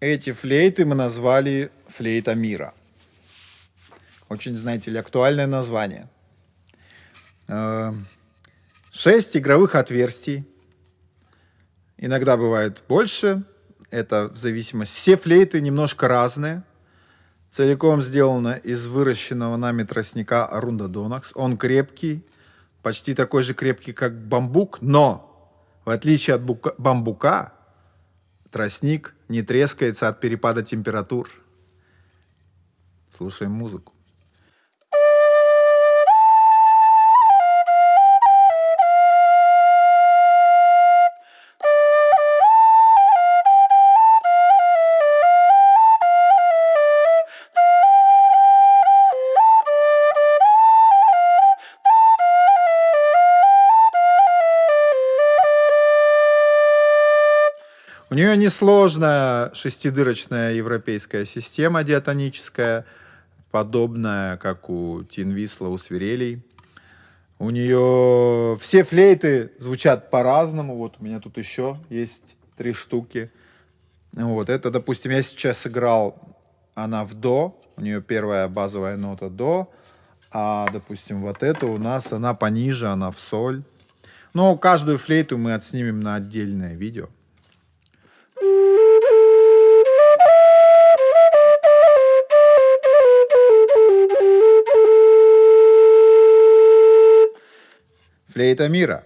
Эти флейты мы назвали флейта мира. Очень, знаете ли, актуальное название. Э, шесть игровых отверстий. Иногда бывает больше. Это в зависимости. Все флейты немножко разные. Целиком сделано из выращенного нами тростника Арунда Донакс. Он крепкий, почти такой же крепкий, как бамбук, но в отличие от бука, бамбука, тростник не трескается от перепада температур. Слушаем музыку. Нее несложная шестидырочная европейская система диатоническая, подобная, как у Тинвисла, у свирелей. У нее все флейты звучат по-разному. Вот у меня тут еще есть три штуки. Вот это, допустим, я сейчас сыграл, она в до, у нее первая базовая нота до, а, допустим, вот эту у нас она пониже, она в соль. Но каждую флейту мы отснимем на отдельное видео. Флейта мира.